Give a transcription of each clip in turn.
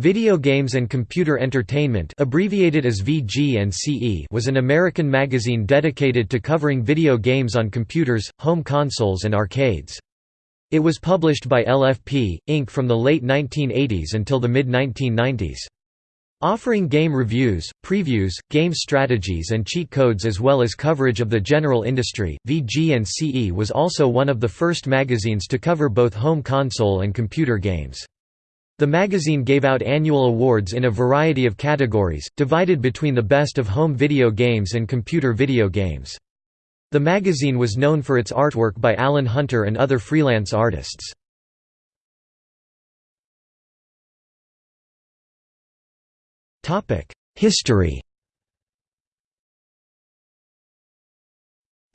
Video Games and Computer Entertainment abbreviated as VG and CE was an American magazine dedicated to covering video games on computers, home consoles and arcades. It was published by LFP, Inc. from the late 1980s until the mid-1990s. Offering game reviews, previews, game strategies and cheat codes as well as coverage of the general industry, VG and CE was also one of the first magazines to cover both home console and computer games. The magazine gave out annual awards in a variety of categories, divided between the best of home video games and computer video games. The magazine was known for its artwork by Alan Hunter and other freelance artists. History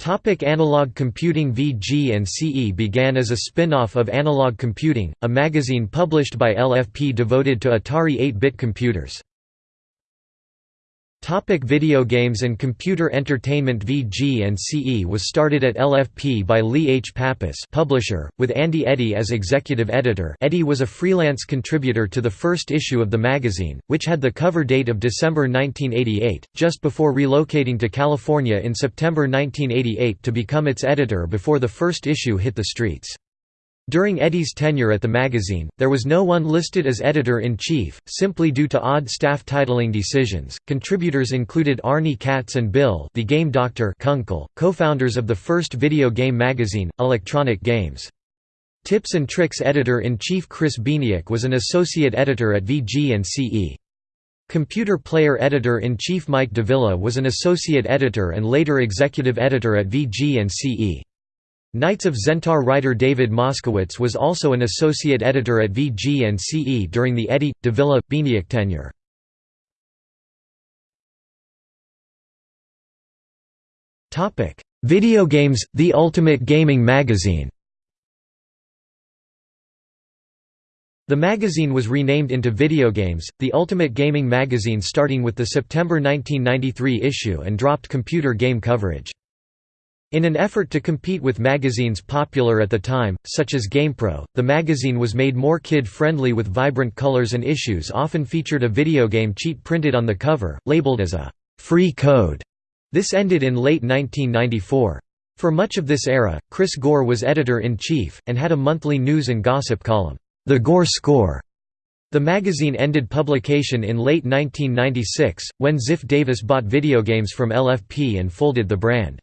Topic analog computing VG and CE began as a spin-off of Analog Computing, a magazine published by LFP devoted to Atari 8-bit computers. Topic video games and computer entertainment VG and CE was started at LFP by Lee H. Pappas publisher, with Andy Eddy as executive editor Eddy was a freelance contributor to the first issue of the magazine, which had the cover date of December 1988, just before relocating to California in September 1988 to become its editor before the first issue hit the streets. During Eddy's tenure at the magazine, there was no one listed as editor-in-chief, simply due to odd staff titling decisions. Contributors included Arnie Katz and Bill the Game Doctor Kunkel, co-founders of the first video game magazine, Electronic Games. Tips and Tricks editor-in-chief Chris Bieniek was an associate editor at VG and CE. Computer Player editor-in-chief Mike Davila was an associate editor and later executive editor at VG and CE. Knights of Xentar writer David Moskowitz was also an associate editor at VG and CE during the Eddy, Davila, Bieniek tenure. Video games, The Ultimate Gaming Magazine The magazine was renamed into Video Games, the Ultimate Gaming Magazine starting with the September 1993 issue and dropped computer game coverage. In an effort to compete with magazines popular at the time, such as GamePro, the magazine was made more kid-friendly with vibrant colors and issues often featured a video game cheat printed on the cover, labeled as a «free code». This ended in late 1994. For much of this era, Chris Gore was editor-in-chief, and had a monthly news and gossip column, The Gore Score. The magazine ended publication in late 1996, when Ziff Davis bought video games from LFP and folded the brand.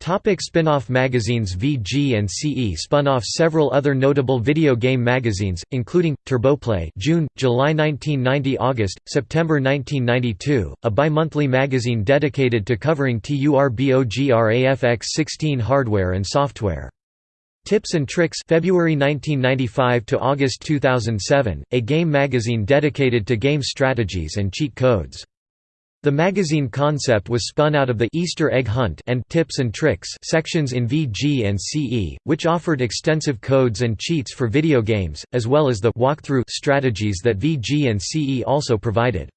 Topic spin-off magazines VG and CE spun off several other notable video game magazines, including, Turboplay June, July 1990 August, September 1992, a bi-monthly magazine dedicated to covering TURBOGRAFX-16 hardware and software. Tips and Tricks February 1995 to August 2007, a game magazine dedicated to game strategies and cheat codes. The magazine concept was spun out of the Easter egg hunt and tips and tricks sections in VG and CE, which offered extensive codes and cheats for video games, as well as the walkthrough strategies that VG and CE also provided.